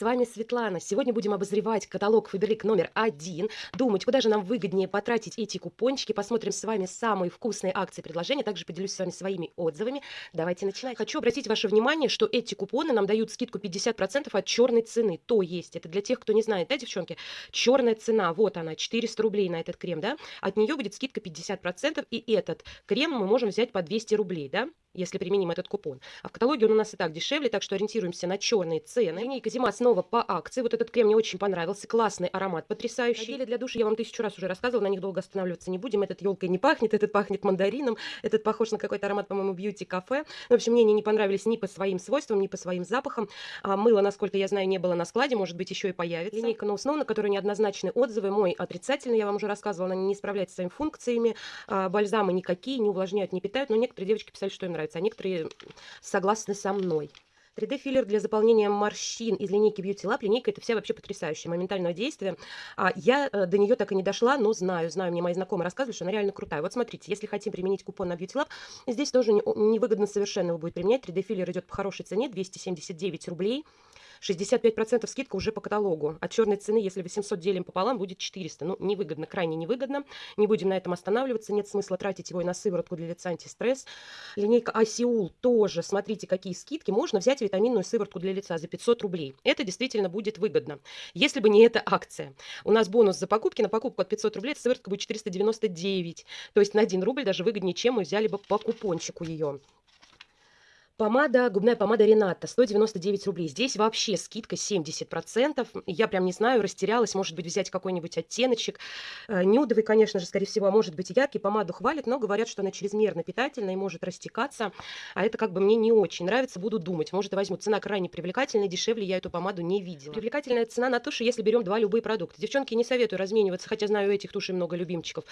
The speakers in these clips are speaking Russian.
с вами Светлана. Сегодня будем обозревать каталог Фаберлик номер один, думать, куда же нам выгоднее потратить эти купончики. Посмотрим с вами самые вкусные акции предложения, также поделюсь с вами своими отзывами. Давайте начинать. Хочу обратить ваше внимание, что эти купоны нам дают скидку 50% от черной цены. То есть, это для тех, кто не знает, да, девчонки, черная цена, вот она, 400 рублей на этот крем, да, от нее будет скидка 50%, и этот крем мы можем взять по 200 рублей, да, если применим этот купон. А в каталоге он у нас и так дешевле, так что ориентируемся на черные цены. Линейка Зима снова по акции. Вот этот крем мне очень понравился. Классный аромат, потрясающий. Гели для душа я вам тысячу раз уже рассказывала, на них долго останавливаться не будем. Этот елкой не пахнет, этот пахнет мандарином, этот похож на какой-то аромат, по-моему, бьюти-кафе. В общем, мне они не понравились ни по своим свойствам, ни по своим запахам. А мыло, насколько я знаю, не было на складе, может быть, еще и появится. Линейка No Snow, на которой неоднозначные отзывы. Мой отрицательный, я вам уже рассказывала, она не справляется с своими функциями. А, бальзамы никакие, не увлажняют, не питают, но некоторые девочки писали, что им нравится, а некоторые согласны со мной. 3D-филлер для заполнения морщин из линейки Beauty Lab. Линейка это вся вообще потрясающая, моментального действия. А, я э, до нее так и не дошла, но знаю, знаю, мне мои знакомые рассказывали, что она реально крутая. Вот смотрите, если хотим применить купон на Beauty Lab, здесь тоже невыгодно совершенно его будет применять. 3D-филлер идет по хорошей цене, 279 рублей. 65% скидка уже по каталогу. От черной цены, если 800 делим пополам, будет 400. Ну, невыгодно, крайне невыгодно. Не будем на этом останавливаться. Нет смысла тратить его и на сыворотку для лица антистресс. Линейка Асиул тоже. Смотрите, какие скидки. Можно взять витаминную сыворотку для лица за 500 рублей. Это действительно будет выгодно. Если бы не эта акция. У нас бонус за покупки. На покупку от 500 рублей сыворотка будет 499. То есть на 1 рубль даже выгоднее, чем мы взяли бы по купончику ее. Помада, губная помада Рената, 199 рублей. Здесь вообще скидка 70%. Я прям не знаю, растерялась. Может быть, взять какой-нибудь оттеночек. Э, нюдовый, конечно же, скорее всего, а может быть яркий. Помаду хвалят, но говорят, что она чрезмерно питательная и может растекаться. А это как бы мне не очень нравится. Буду думать. Может, возьму. Цена крайне привлекательная. Дешевле я эту помаду не видела. Привлекательная цена на туши, если берем два любые продукта. Девчонки, не советую размениваться, хотя знаю, у этих тушей много любимчиков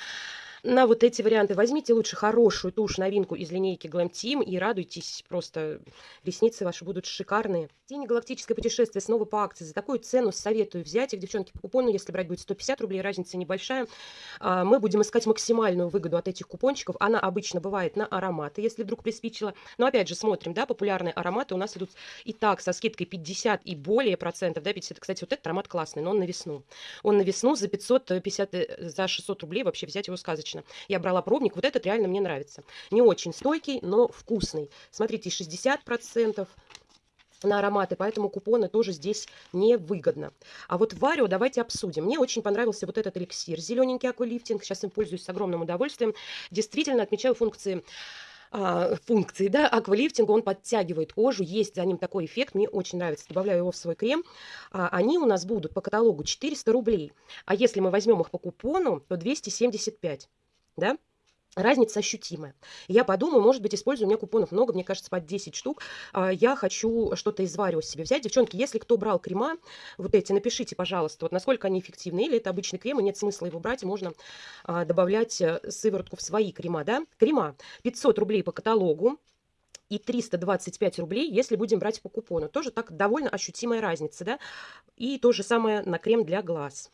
на вот эти варианты. Возьмите лучше хорошую тушь, новинку из линейки Glam Team и радуйтесь, просто ресницы ваши будут шикарные. Тени галактическое путешествие снова по акции. За такую цену советую взять их, девчонки, по купону, если брать будет 150 рублей, разница небольшая. А, мы будем искать максимальную выгоду от этих купончиков. Она обычно бывает на ароматы, если вдруг приспичило. Но опять же, смотрим, да, популярные ароматы у нас идут и так со скидкой 50 и более процентов, да, 50. Кстати, вот этот аромат классный, но он на весну. Он на весну за 550, э, за 600 рублей вообще взять его сказочно достаточно. Я брала пробник, вот этот реально мне нравится. Не очень стойкий, но вкусный. Смотрите, 60% на ароматы, поэтому купоны тоже здесь невыгодно. А вот Варио давайте обсудим. Мне очень понравился вот этот эликсир, зелененький аквалифтинг. Сейчас им пользуюсь с огромным удовольствием. Действительно отмечаю функции а, функции, да, аквалифтинга, он подтягивает кожу, есть за ним такой эффект, мне очень нравится, добавляю его в свой крем. А, они у нас будут по каталогу 400 рублей, а если мы возьмем их по купону, то 275 да, разница ощутимая. Я подумаю, может быть, использую, у меня купонов много, мне кажется, под 10 штук. А, я хочу что-то из Варио себе взять. Девчонки, если кто брал крема, вот эти, напишите, пожалуйста, вот насколько они эффективны. Или это обычный крем, и нет смысла его брать, можно а, добавлять э, сыворотку в свои крема, да. Крема 500 рублей по каталогу и 325 рублей, если будем брать по купону. Тоже так довольно ощутимая разница, да. И то же самое на крем для глаз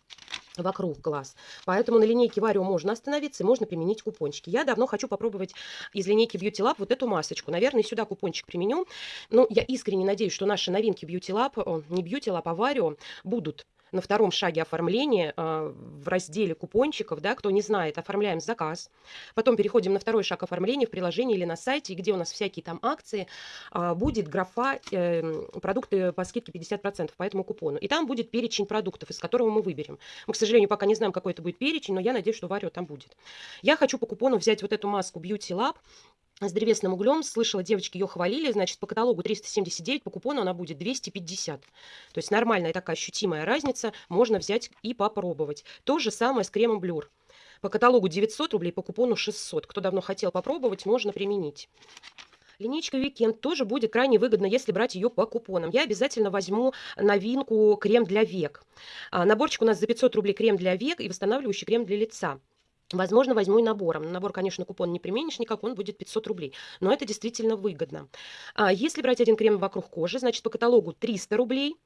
вокруг глаз. Поэтому на линейке Варио можно остановиться и можно применить купончики. Я давно хочу попробовать из линейки Beauty Lab вот эту масочку. Наверное, сюда купончик применю. Но я искренне надеюсь, что наши новинки Beauty Lab, не Beauty Lab, а Варио будут на втором шаге оформления э, в разделе купончиков, да, кто не знает, оформляем заказ. Потом переходим на второй шаг оформления в приложении или на сайте, где у нас всякие там акции, э, будет графа э, продукты по скидке 50% по этому купону. И там будет перечень продуктов, из которого мы выберем. Мы, к сожалению, пока не знаем, какой это будет перечень, но я надеюсь, что Варио там будет. Я хочу по купону взять вот эту маску Beauty Lab с древесным углем. Слышала, девочки ее хвалили. Значит, по каталогу 379, по купону она будет 250. То есть нормальная такая ощутимая разница. Можно взять и попробовать. То же самое с кремом Блюр. По каталогу 900 рублей, по купону 600. Кто давно хотел попробовать, можно применить. Линейка Weekend тоже будет крайне выгодно, если брать ее по купонам. Я обязательно возьму новинку крем для век. А, наборчик у нас за 500 рублей крем для век и восстанавливающий крем для лица. Возможно, возьму и набором. набор, конечно, купон не применишь никак, он будет 500 рублей. Но это действительно выгодно. А если брать один крем вокруг кожи, значит, по каталогу 300 рублей,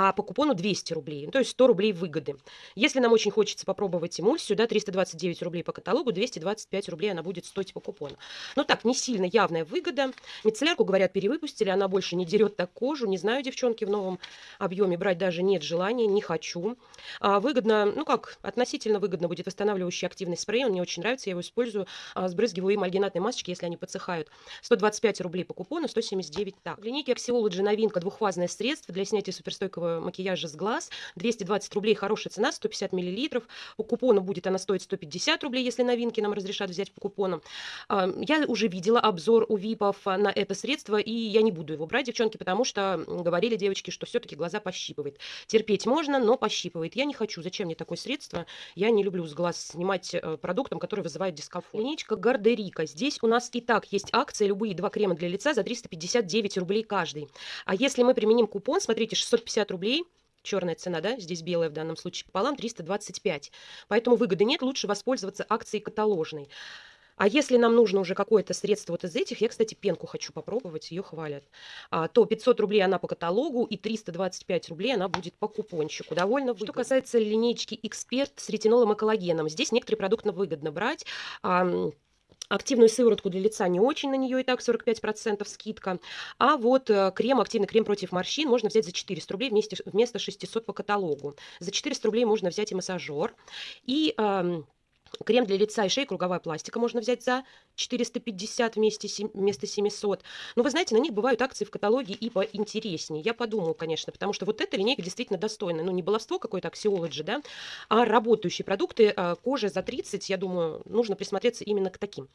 а по купону 200 рублей, ну, то есть 100 рублей выгоды. Если нам очень хочется попробовать эмульсию, да, 329 рублей по каталогу, 225 рублей она будет стоить по купону. Ну так, не сильно явная выгода. Мицеллярку, говорят, перевыпустили, она больше не дерет так кожу. Не знаю, девчонки, в новом объеме брать даже нет желания, не хочу. А, выгодно, ну как, относительно выгодно будет восстанавливающий активный спрей. Он мне очень нравится, я его использую. А, сбрызгиваю им альгинатные масочки, если они подсыхают. 125 рублей по купону, 179 так. В линейке Axiology новинка, двухфазное средство для снятия суперстойкого макияжа с глаз. 220 рублей, хорошая цена, 150 миллилитров. По купону будет она стоить 150 рублей, если новинки нам разрешат взять по купону. А, я уже видела обзор у ВИПов на это средство, и я не буду его брать, девчонки, потому что говорили девочки, что все-таки глаза пощипывает. Терпеть можно, но пощипывает. Я не хочу. Зачем мне такое средство? Я не люблю с глаз снимать э, продуктом, который вызывает дискомфорт. Линейка Гардерика. Здесь у нас и так есть акция, любые два крема для лица за 359 рублей каждый. А если мы применим купон, смотрите, 650 рублей, черная цена, да, здесь белая в данном случае пополам, 325. Поэтому выгоды нет, лучше воспользоваться акцией каталожной. А если нам нужно уже какое-то средство вот из этих, я, кстати, пенку хочу попробовать, ее хвалят, а, то 500 рублей она по каталогу и 325 рублей она будет по купончику. Довольно выгодно. Что касается линейки Эксперт с ретинолом и коллагеном, здесь некоторые продукты выгодно брать. Активную сыворотку для лица не очень, на нее и так 45% скидка. А вот э, крем, активный крем против морщин можно взять за 400 рублей вместе, вместо 600 по каталогу. За 400 рублей можно взять и массажер. И Крем для лица и шеи, круговая пластика можно взять за 450 вместе, вместо 700. Но вы знаете, на них бывают акции в каталоге и поинтереснее. Я подумала, конечно, потому что вот эта линейка действительно достойна. Ну, не баловство какое-то, аксиологи, да, а работающие продукты. А, кожа за 30, я думаю, нужно присмотреться именно к таким.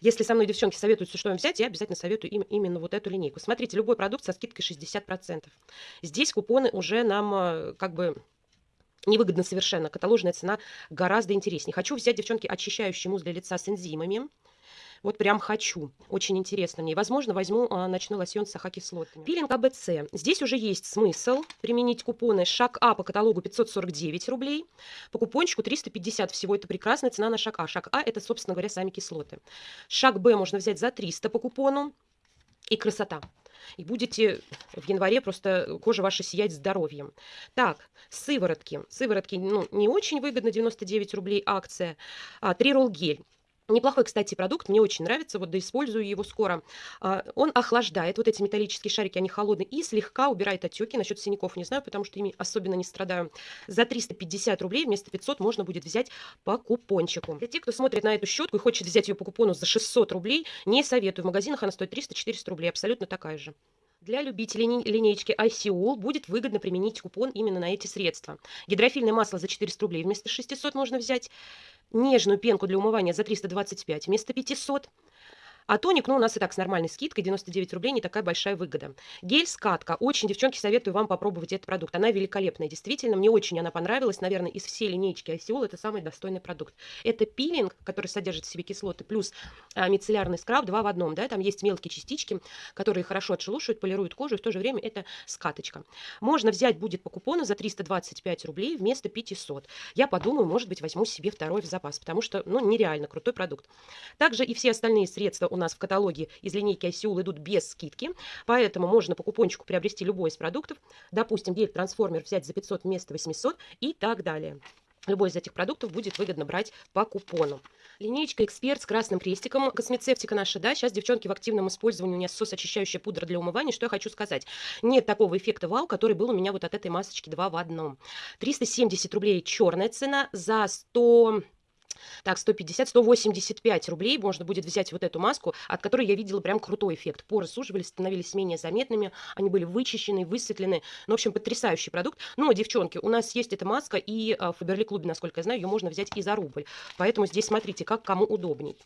Если со мной девчонки советуют, что им взять, я обязательно советую им именно вот эту линейку. Смотрите, любой продукт со скидкой 60%. Здесь купоны уже нам а, как бы невыгодно совершенно. Каталожная цена гораздо интереснее. Хочу взять, девчонки, очищающий мусс для лица с энзимами. Вот прям хочу. Очень интересно мне. Возможно, возьму а, ночной лосьон с ахокислотами. Пилинг АБЦ. Здесь уже есть смысл применить купоны. Шаг А по каталогу 549 рублей. По купончику 350 всего. Это прекрасная цена на шаг А. Шаг А это, собственно говоря, сами кислоты. Шаг Б можно взять за 300 по купону. И красота и будете в январе просто кожа ваша сиять здоровьем. Так, сыворотки. Сыворотки ну, не очень выгодно, 99 рублей акция. А, Трирол гель. Неплохой, кстати, продукт, мне очень нравится, вот да использую его скоро. А, он охлаждает, вот эти металлические шарики, они холодные, и слегка убирает отеки. Насчет синяков не знаю, потому что ими особенно не страдаю. За 350 рублей вместо 500 можно будет взять по купончику. Для тех, кто смотрит на эту щетку и хочет взять ее по купону за 600 рублей, не советую. В магазинах она стоит 300-400 рублей, абсолютно такая же. Для любителей линейки ICOL будет выгодно применить купон именно на эти средства. Гидрофильное масло за 400 рублей вместо 600 можно взять. Нежную пенку для умывания за 325 вместо 500. А тоник, ну, у нас и так с нормальной скидкой, 99 рублей, не такая большая выгода. Гель-скатка. Очень, девчонки, советую вам попробовать этот продукт. Она великолепная, действительно. Мне очень она понравилась. Наверное, из всей линейки Осиол это самый достойный продукт. Это пилинг, который содержит в себе кислоты, плюс а, мицеллярный скраб, два в одном. Да? Там есть мелкие частички, которые хорошо отшелушивают, полируют кожу, и в то же время это скаточка. Можно взять будет по купону за 325 рублей вместо 500. Я подумаю, может быть, возьму себе второй в запас, потому что, ну, нереально крутой продукт. Также и все остальные средства у нас в каталоге из линейки Осиул идут без скидки, поэтому можно по купончику приобрести любой из продуктов. Допустим, гель-трансформер взять за 500 вместо 800 и так далее. Любой из этих продуктов будет выгодно брать по купону. Линейка Эксперт с красным крестиком. Космецевтика наша, да. Сейчас, девчонки, в активном использовании у меня сосочищающая пудра для умывания. Что я хочу сказать? Нет такого эффекта вау, который был у меня вот от этой масочки 2 в одном. 370 рублей черная цена за 100... Так, 150, 185 рублей можно будет взять вот эту маску, от которой я видела прям крутой эффект. Поры суживались, становились менее заметными, они были вычищены, высветлены. Ну, в общем, потрясающий продукт. Но, девчонки, у нас есть эта маска, и а, в Фаберли Клубе, насколько я знаю, ее можно взять и за рубль. Поэтому здесь смотрите, как кому удобней.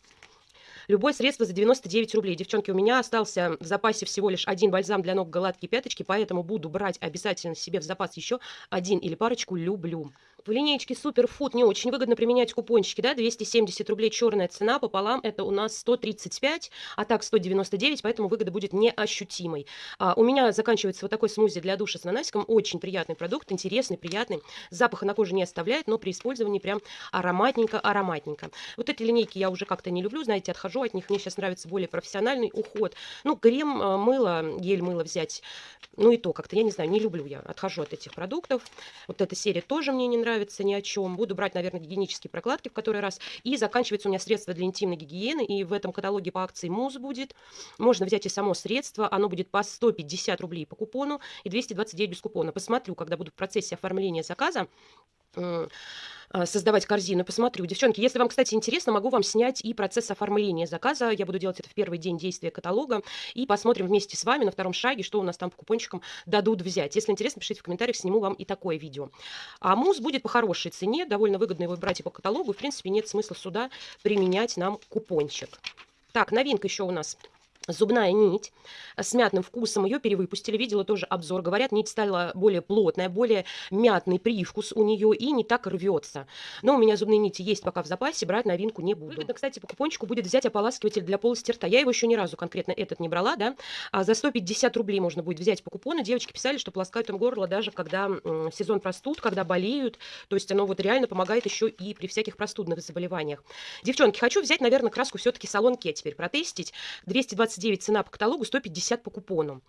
Любое средство за 99 рублей. Девчонки, у меня остался в запасе всего лишь один бальзам для ног гладкие пяточки, поэтому буду брать обязательно себе в запас еще один или парочку. Люблю. В линеечке Суперфуд не очень выгодно применять купончики, да, 270 рублей черная цена, пополам это у нас 135, а так 199, поэтому выгода будет неощутимой. А, у меня заканчивается вот такой смузи для душа с ананасиком, очень приятный продукт, интересный, приятный, запаха на коже не оставляет, но при использовании прям ароматненько-ароматненько. Вот эти линейки я уже как-то не люблю, знаете, отхожу от них, мне сейчас нравится более профессиональный уход. Ну, крем, э, мыло, гель мыло взять, ну и то как-то, я не знаю, не люблю я, отхожу от этих продуктов. Вот эта серия тоже мне не нравится нравится ни о чем. Буду брать, наверное, гигиенические прокладки в который раз. И заканчивается у меня средство для интимной гигиены. И в этом каталоге по акции муз будет. Можно взять и само средство. Оно будет по 150 рублей по купону и 229 без купона. Посмотрю, когда буду в процессе оформления заказа создавать корзину. Посмотрю. Девчонки, если вам, кстати, интересно, могу вам снять и процесс оформления заказа. Я буду делать это в первый день действия каталога. И посмотрим вместе с вами на втором шаге, что у нас там по купончикам дадут взять. Если интересно, пишите в комментариях, сниму вам и такое видео. А мусс будет по хорошей цене. Довольно выгодно его брать и по каталогу. В принципе, нет смысла сюда применять нам купончик. Так, новинка еще у нас Зубная нить с мятным вкусом, ее перевыпустили, видела тоже обзор. Говорят, нить стала более плотная, более мятный привкус у нее и не так рвется. Но у меня зубные нити есть пока в запасе, брать новинку не буду. Выгодно, кстати, по купончику будет взять ополаскиватель для полости рта. Я его еще ни разу конкретно этот не брала, да. А за 150 рублей можно будет взять по купону. Девочки писали, что полоскают им горло даже когда сезон простуд, когда болеют. То есть оно вот реально помогает еще и при всяких простудных заболеваниях. Девчонки, хочу взять, наверное, краску все-таки салон Ке теперь протестить. 220 29 цена по каталогу, 150 по купону.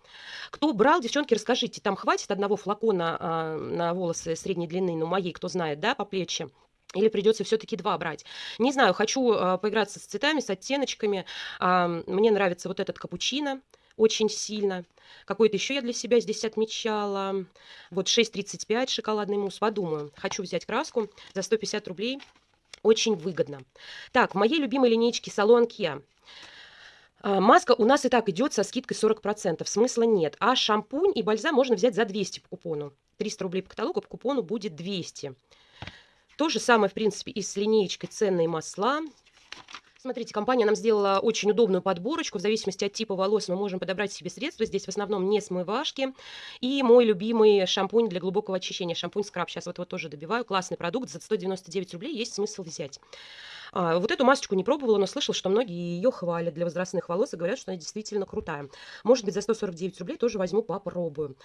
Кто брал, девчонки, расскажите, там хватит одного флакона а, на волосы средней длины, ну, моей, кто знает, да, по плечи? Или придется все-таки два брать. Не знаю, хочу э, поиграться с цветами, с оттеночками. Э, мне нравится вот этот капучино очень сильно. Какой-то еще я для себя здесь отмечала. Вот 6,35 шоколадный мусс. Подумаю. Хочу взять краску за 150 рублей. Очень выгодно. Так, в моей любимой линейке салон Kia. А, маска у нас и так идет со скидкой 40%, смысла нет. А шампунь и бальзам можно взять за 200 по купону. 300 рублей по каталогу, по купону будет 200. То же самое, в принципе, и с линеечкой ценные масла. Смотрите, компания нам сделала очень удобную подборочку. В зависимости от типа волос мы можем подобрать себе средства. Здесь в основном не смывашки. И мой любимый шампунь для глубокого очищения. Шампунь скраб. Сейчас вот его тоже добиваю. Классный продукт. За 199 рублей есть смысл взять. А, вот эту масочку не пробовала, но слышала, что многие ее хвалят для возрастных волос и говорят, что она действительно крутая. Может быть, за 149 рублей тоже возьму, попробую.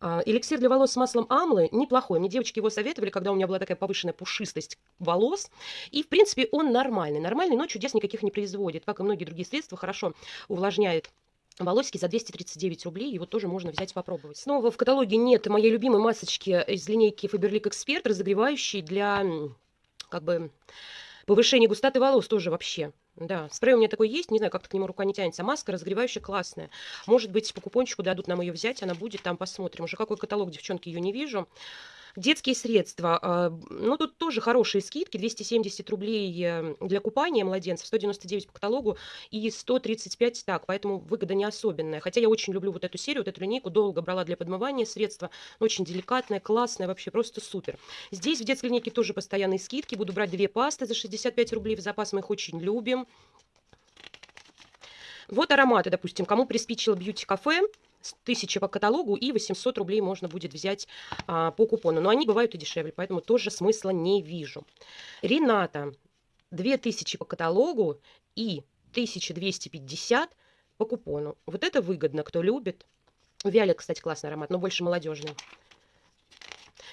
А, эликсир для волос с маслом амлы неплохой. Мне девочки его советовали, когда у меня была такая повышенная пушистость волос. И, в принципе, он нормальный. Нормальный, но чудес никаких не производит. Как и многие другие средства, хорошо увлажняет волосики за 239 рублей, его тоже можно взять попробовать. Снова в каталоге нет моей любимой масочки из линейки Faberlic Expert, разогревающей для как бы Повышение густоты волос тоже вообще. Да, спрей у меня такой есть, не знаю, как-то к нему рука не тянется. Маска разогревающая классная. Может быть, по купончику дадут нам ее взять, она будет, там посмотрим. Уже какой каталог, девчонки, ее не вижу. Детские средства. А, ну, тут тоже хорошие скидки. 270 рублей э, для купания младенцев, 199 по каталогу и 135 так. Поэтому выгода не особенная. Хотя я очень люблю вот эту серию, вот эту линейку. Долго брала для подмывания средства. Очень деликатная, классная, вообще просто супер. Здесь в детской линейке тоже постоянные скидки. Буду брать две пасты за 65 рублей в запас. Мы их очень любим. Вот ароматы, допустим, кому приспичило бьюти-кафе, 1000 по каталогу и 800 рублей можно будет взять а, по купону. Но они бывают и дешевле, поэтому тоже смысла не вижу. Рената 2000 по каталогу и 1250 по купону. Вот это выгодно, кто любит. Виолет, кстати, классный аромат, но больше молодежный.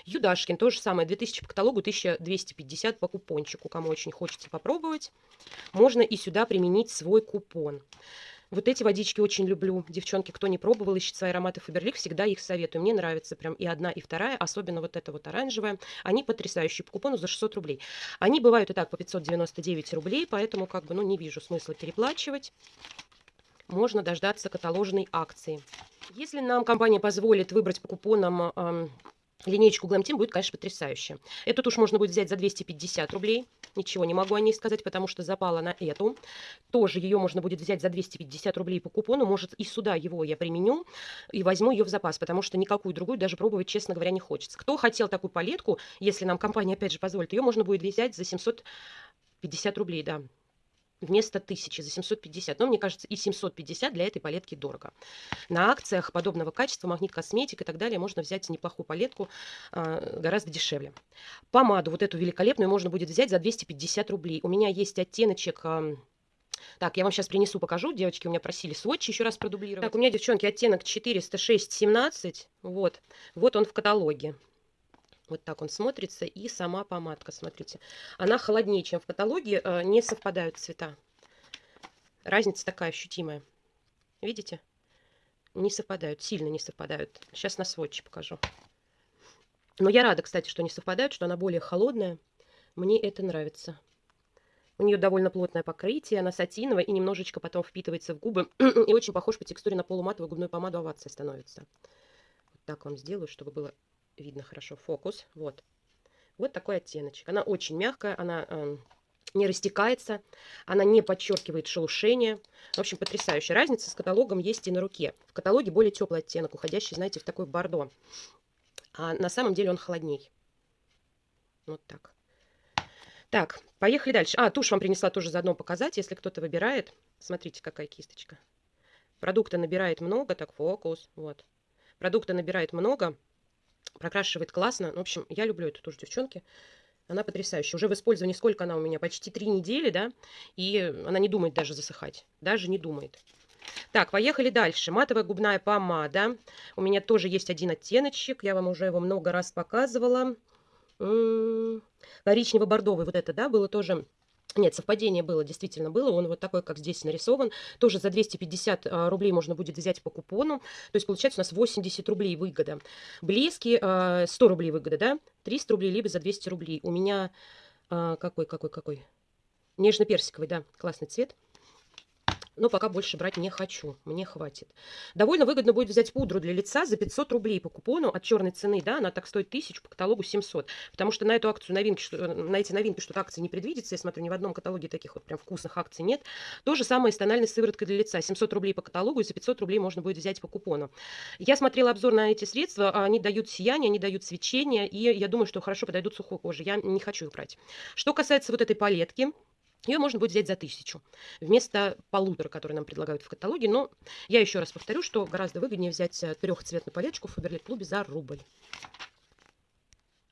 Юдашкин, то же самое, 2000 по каталогу, 1250 по купончику. Кому очень хочется попробовать, можно и сюда применить свой купон. Вот эти водички очень люблю. Девчонки, кто не пробовал, ищет свои ароматы Фаберлик, всегда их советую. Мне нравится прям и одна, и вторая, особенно вот эта вот оранжевая. Они потрясающие. По купону за 600 рублей. Они бывают и так по 599 рублей, поэтому как бы, ну, не вижу смысла переплачивать. Можно дождаться каталожной акции. Если нам компания позволит выбрать по купонам эм, Линейку Glam Team будет, конечно, потрясающая. Эту тушь можно будет взять за 250 рублей. Ничего не могу о ней сказать, потому что запала на эту. Тоже ее можно будет взять за 250 рублей по купону. Может, и сюда его я применю и возьму ее в запас, потому что никакую другую даже пробовать, честно говоря, не хочется. Кто хотел такую палетку, если нам компания, опять же, позволит, ее можно будет взять за 750 рублей, да. Вместо 1000 за 750. Но мне кажется, и 750 для этой палетки дорого. На акциях подобного качества, магнит косметик и так далее, можно взять неплохую палетку а, гораздо дешевле. Помаду вот эту великолепную можно будет взять за 250 рублей. У меня есть оттеночек... А, так, я вам сейчас принесу, покажу. Девочки у меня просили сводчи еще раз продублировать. Так, у меня, девчонки, оттенок 406-17. Вот. Вот он в каталоге. Вот так он смотрится. И сама помадка, смотрите. Она холоднее, чем в каталоге. Э, не совпадают цвета. Разница такая ощутимая. Видите? Не совпадают, сильно не совпадают. Сейчас на сводче покажу. Но я рада, кстати, что не совпадают, что она более холодная. Мне это нравится. У нее довольно плотное покрытие, она сатиновая и немножечко потом впитывается в губы. и очень похож по текстуре на полуматовую губную помаду овация становится. Вот так вам сделаю, чтобы было видно хорошо фокус. Вот. Вот такой оттеночек. Она очень мягкая, она э, не растекается, она не подчеркивает шелушение. В общем, потрясающая разница с каталогом есть и на руке. В каталоге более теплый оттенок, уходящий, знаете, в такой бордо. А на самом деле он холодней. Вот так. Так, поехали дальше. А, тушь вам принесла тоже заодно показать, если кто-то выбирает. Смотрите, какая кисточка. Продукта набирает много, так, фокус, вот. Продукта набирает много, прокрашивает классно. В общем, я люблю эту тушь, девчонки. Она потрясающая. Уже в использовании сколько она у меня? Почти три недели, да? И она не думает даже засыхать. Даже не думает. Так, поехали дальше. Матовая губная помада. У меня тоже есть один оттеночек. Я вам уже его много раз показывала. Коричнево-бордовый вот это, да, было тоже... Нет, совпадение было, действительно было. Он вот такой, как здесь нарисован. Тоже за 250 а, рублей можно будет взять по купону. То есть получается у нас 80 рублей выгода. Блески 100 а, рублей выгода, да? 300 рублей либо за 200 рублей. У меня а, какой, какой, какой? Нежно-персиковый, да, классный цвет но пока больше брать не хочу, мне хватит. Довольно выгодно будет взять пудру для лица за 500 рублей по купону от черной цены, да, она так стоит 1000, по каталогу 700, потому что на эту акцию новинки, что, на эти новинки что-то акции не предвидится, я смотрю, ни в одном каталоге таких вот прям вкусных акций нет. То же самое с тональной сывороткой для лица, 700 рублей по каталогу и за 500 рублей можно будет взять по купону. Я смотрела обзор на эти средства, они дают сияние, они дают свечение, и я думаю, что хорошо подойдут сухой коже, я не хочу их брать. Что касается вот этой палетки, ее можно будет взять за тысячу вместо полутора, которые нам предлагают в каталоге. Но я еще раз повторю, что гораздо выгоднее взять э, трехцветную палеточку в Фаберлик клубе за рубль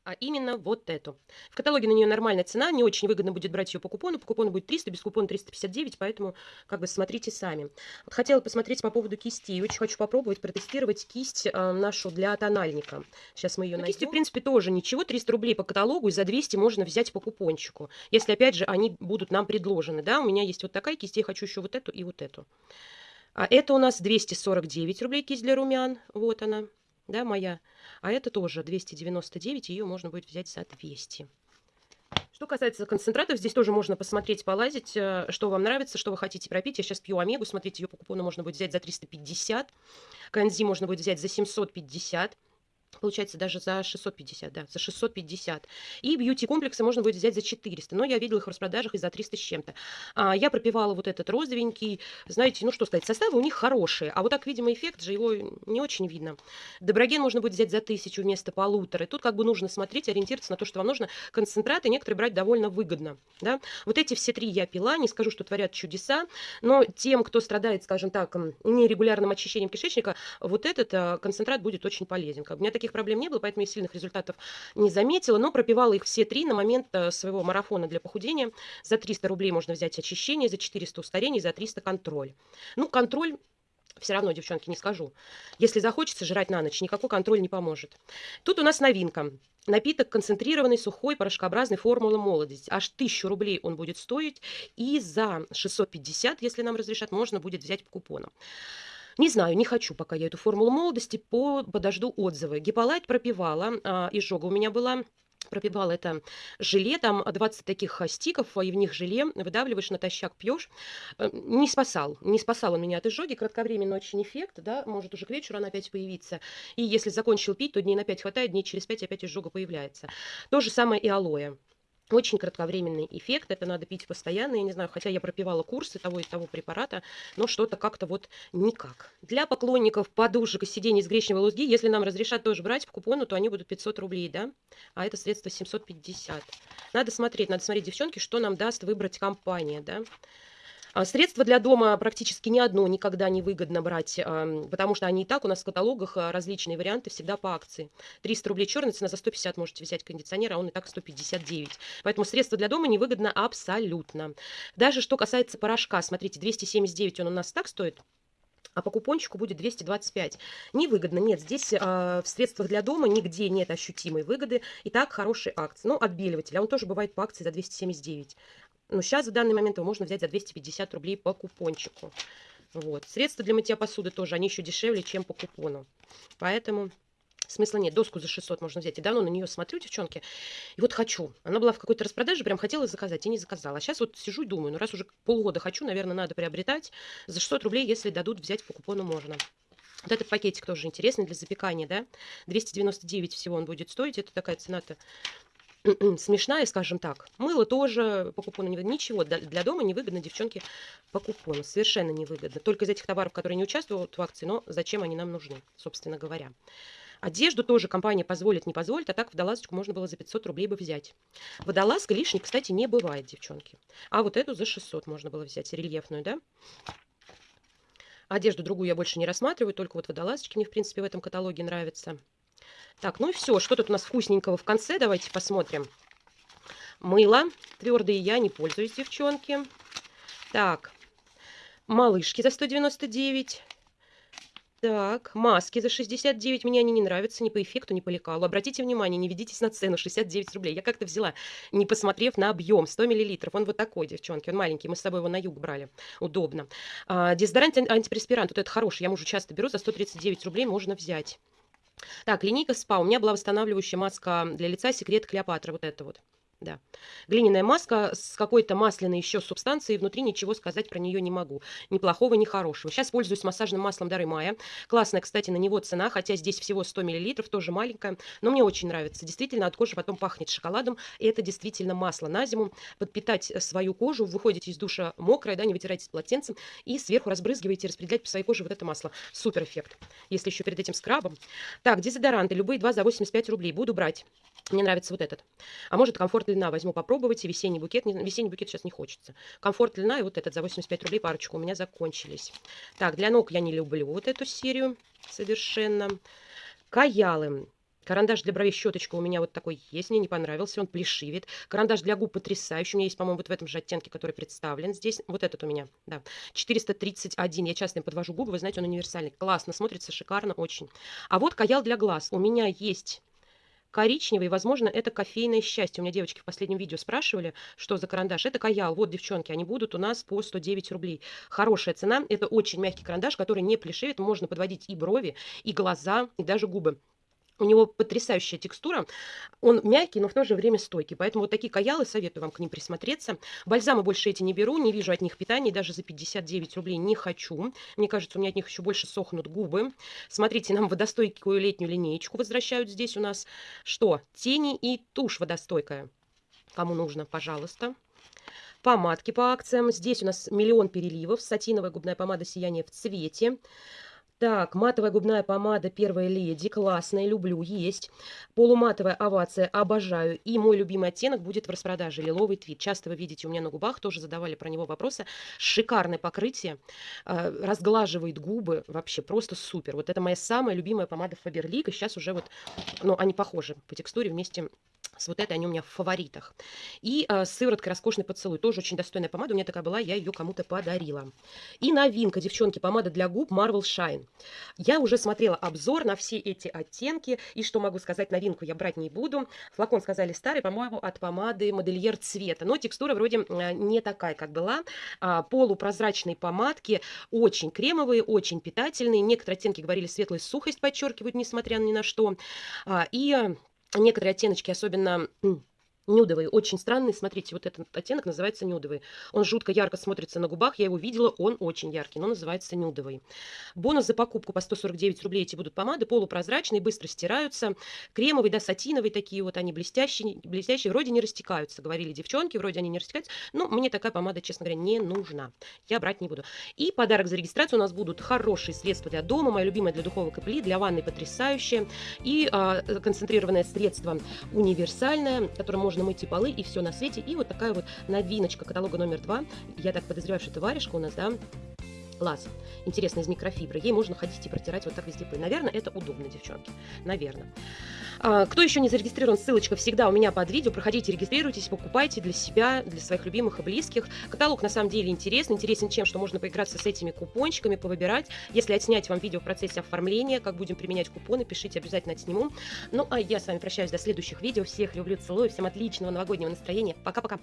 а именно вот эту. В каталоге на нее нормальная цена, не очень выгодно будет брать ее по купону. По купону будет 300, без купона 359, поэтому как бы смотрите сами. Вот хотела посмотреть по поводу кистей. Очень хочу попробовать протестировать кисть э, нашу для тональника. Сейчас мы ее найдем. Кисти, в принципе, тоже ничего. 300 рублей по каталогу и за 200 можно взять по купончику. Если, опять же, они будут нам предложены. Да, у меня есть вот такая кисть, я хочу еще вот эту и вот эту. А это у нас 249 рублей кисть для румян. Вот она да, моя. А это тоже 299, ее можно будет взять за 200. Что касается концентратов, здесь тоже можно посмотреть, полазить, э, что вам нравится, что вы хотите пропить. Я сейчас пью омегу, смотрите, ее по купону можно будет взять за 350. Канзи можно будет взять за 750. Получается даже за 650, да, за 650. И бьюти-комплексы можно будет взять за 400, но я видела их в распродажах и за 300 с чем-то. А, я пропивала вот этот розовенький, знаете, ну что сказать, составы у них хорошие, а вот так, видимо, эффект же его не очень видно. Доброген можно будет взять за 1000 вместо полутора. И тут как бы нужно смотреть, ориентироваться на то, что вам нужно. Концентраты некоторые брать довольно выгодно, да. Вот эти все три я пила, не скажу, что творят чудеса, но тем, кто страдает, скажем так, нерегулярным очищением кишечника, вот этот а, концентрат будет очень полезен. Как у меня такие никаких проблем не было, поэтому я сильных результатов не заметила, но пропивала их все три на момент э, своего марафона для похудения. За 300 рублей можно взять очищение, за 400 устарение, за 300 контроль. Ну, контроль все равно, девчонки, не скажу. Если захочется жрать на ночь, никакой контроль не поможет. Тут у нас новинка. Напиток концентрированный, сухой, порошкообразный, формула молодость. Аж 1000 рублей он будет стоить. И за 650, если нам разрешат, можно будет взять по купону. Не знаю, не хочу пока я эту формулу молодости, по, подожду отзывы. Гиполайт пропивала, а, изжога у меня была, пропивала это желе, там 20 таких стиков, и в них желе, выдавливаешь, натощак пьешь. Э, не спасал, не спасал он меня от изжоги, кратковременный очень эффект, да, может уже к вечеру она опять появиться. И если закончил пить, то дней на 5 хватает, дней через 5 опять изжога появляется. То же самое и алоэ. Очень кратковременный эффект, это надо пить постоянно, я не знаю, хотя я пропивала курсы того и того препарата, но что-то как-то вот никак. Для поклонников подушек и сидений с гречневой лузги, если нам разрешат тоже брать в купону, то они будут 500 рублей, да, а это средство 750. Надо смотреть, надо смотреть, девчонки, что нам даст выбрать компания, да. А средства для дома практически ни одно никогда не выгодно брать, потому что они и так у нас в каталогах а, различные варианты всегда по акции. 300 рублей черная цена, за 150 можете взять кондиционер, а он и так 159. Поэтому средства для дома невыгодно абсолютно. Даже что касается порошка, смотрите, 279 он у нас так стоит, а по купончику будет 225. Невыгодно. Нет, здесь э, в средствах для дома нигде нет ощутимой выгоды. И так хорошие акции. Ну, отбеливатель, а он тоже бывает по акции за 279. Но сейчас в данный момент его можно взять за 250 рублей по купончику. Вот. Средства для мытья посуды тоже, они еще дешевле, чем по купону. Поэтому смысла нет. Доску за 600 можно взять. И давно на нее смотрю, девчонки, и вот хочу. Она была в какой-то распродаже, прям хотела заказать и не заказала. А сейчас вот сижу и думаю, ну раз уже полгода хочу, наверное, надо приобретать. За 600 рублей, если дадут, взять по купону можно. Вот этот пакетик тоже интересный для запекания, да? 299 всего он будет стоить. Это такая цена-то смешная, скажем так. Мыло тоже по купону не выгодно. Ничего для дома невыгодно, девчонки, по купону. Совершенно невыгодно. Только из этих товаров, которые не участвуют в акции, но зачем они нам нужны, собственно говоря. Одежду тоже компания позволит, не позволит, а так водолазочку можно было за 500 рублей бы взять. Водолазка лишней, кстати, не бывает, девчонки. А вот эту за 600 можно было взять, рельефную, да? Одежду другую я больше не рассматриваю, только вот водолазочки мне, в принципе, в этом каталоге нравятся. Так, ну и все. Что тут у нас вкусненького в конце? Давайте посмотрим. Мыло. Твердые я не пользуюсь, девчонки. Так, малышки за 199. Так, маски за 69. Мне они не нравятся ни по эффекту, ни по лекалу. Обратите внимание, не ведитесь на цену 69 рублей. Я как-то взяла, не посмотрев на объем, 100 миллилитров. Он вот такой, девчонки, он маленький. Мы с собой его на юг брали. Удобно. А, дезодорант, антипреспирант. Вот это хороший. Я мужу часто беру. За 139 рублей можно взять. Так, линейка СПА. У меня была восстанавливающая маска для лица «Секрет Клеопатра». Вот это вот. Да. Глиняная маска с какой-то масляной еще субстанцией. Внутри ничего сказать про нее не могу. Ни плохого, ни хорошего. Сейчас пользуюсь массажным маслом Дары Мая. Классная, кстати, на него цена, хотя здесь всего 100 мл, тоже маленькая. Но мне очень нравится. Действительно, от кожи потом пахнет шоколадом. И это действительно масло на зиму. Подпитать свою кожу. Выходите из душа мокрая, да, не вытирайте с полотенцем. И сверху разбрызгиваете, распределять по своей коже вот это масло. Супер эффект. Если еще перед этим скрабом. Так, дезодоранты. Любые два за 85 рублей. Буду брать. Мне нравится вот этот. А может, комфорт длина возьму попробовать. И весенний букет. Весенний букет сейчас не хочется. Комфорт длина и вот этот за 85 рублей парочку у меня закончились. Так, для ног я не люблю вот эту серию совершенно. Каялы. Карандаш для бровей, щеточка у меня вот такой есть, мне не понравился, он плешивит. Карандаш для губ потрясающий, у меня есть, по-моему, вот в этом же оттенке, который представлен здесь. Вот этот у меня, да, 431. Я часто им подвожу губы, вы знаете, он универсальный. Классно, смотрится шикарно очень. А вот каял для глаз. У меня есть коричневый, возможно, это кофейное счастье. У меня девочки в последнем видео спрашивали, что за карандаш. Это каял. Вот, девчонки, они будут у нас по 109 рублей. Хорошая цена. Это очень мягкий карандаш, который не плешивит. Можно подводить и брови, и глаза, и даже губы. У него потрясающая текстура. Он мягкий, но в то же время стойкий. Поэтому вот такие каялы, советую вам к ним присмотреться. Бальзамы больше эти не беру, не вижу от них питания. Даже за 59 рублей не хочу. Мне кажется, у меня от них еще больше сохнут губы. Смотрите, нам водостойкую летнюю линеечку возвращают здесь у нас. Что? Тени и тушь водостойкая. Кому нужно, пожалуйста помадки по акциям. Здесь у нас миллион переливов. Сатиновая губная помада «Сияние в цвете». Так, матовая губная помада «Первая леди». Классная, люблю, есть. Полуматовая овация, обожаю. И мой любимый оттенок будет в распродаже. Лиловый твит. Часто вы видите у меня на губах, тоже задавали про него вопросы. Шикарное покрытие. Э, разглаживает губы. Вообще просто супер. Вот это моя самая любимая помада Фаберлик. И сейчас уже вот, ну, они похожи по текстуре вместе вот этой они у меня в фаворитах. И э, сывороткой роскошный поцелуй. Тоже очень достойная помада. У меня такая была, я ее кому-то подарила. И новинка, девчонки, помада для губ Marvel Shine. Я уже смотрела обзор на все эти оттенки. И что могу сказать, новинку я брать не буду. Флакон, сказали, старый, по-моему, от помады модельер цвета. Но текстура вроде э, не такая, как была. А, полупрозрачные помадки, очень кремовые, очень питательные. Некоторые оттенки, говорили, светлая сухость подчеркивают, несмотря ни на что. А, и э, некоторые оттеночки, особенно Нюдовый, очень странный. Смотрите, вот этот оттенок называется нюдовый. Он жутко ярко смотрится на губах. Я его видела, он очень яркий, но называется нюдовый. Бонус за покупку по 149 рублей эти будут помады. Полупрозрачные, быстро стираются. Кремовый, да, сатиновый такие вот, они блестящие, блестящие. Вроде не растекаются, говорили девчонки, вроде они не растекаются. Но мне такая помада, честно говоря, не нужна. Я брать не буду. И подарок за регистрацию у нас будут хорошие средства для дома. Моя любимая для духовок и пли, для ванны потрясающее. И а, концентрированное средство универсальное, которое можно можно мыть и полы, и все на свете. И вот такая вот новиночка каталога номер два. Я так подозреваю, что это варежка у нас, да, Лаз. Интересно, из микрофибры. Ей можно ходить и протирать вот так везде пыль. Наверное, это удобно, девчонки. Наверное. А, кто еще не зарегистрирован, ссылочка всегда у меня под видео. Проходите, регистрируйтесь, покупайте для себя, для своих любимых и близких. Каталог на самом деле интересный. Интересен чем, что можно поиграться с этими купончиками, повыбирать. Если отснять вам видео в процессе оформления, как будем применять купоны, пишите, обязательно отсниму. Ну, а я с вами прощаюсь до следующих видео. Всех люблю, целую. Всем отличного новогоднего настроения. Пока-пока.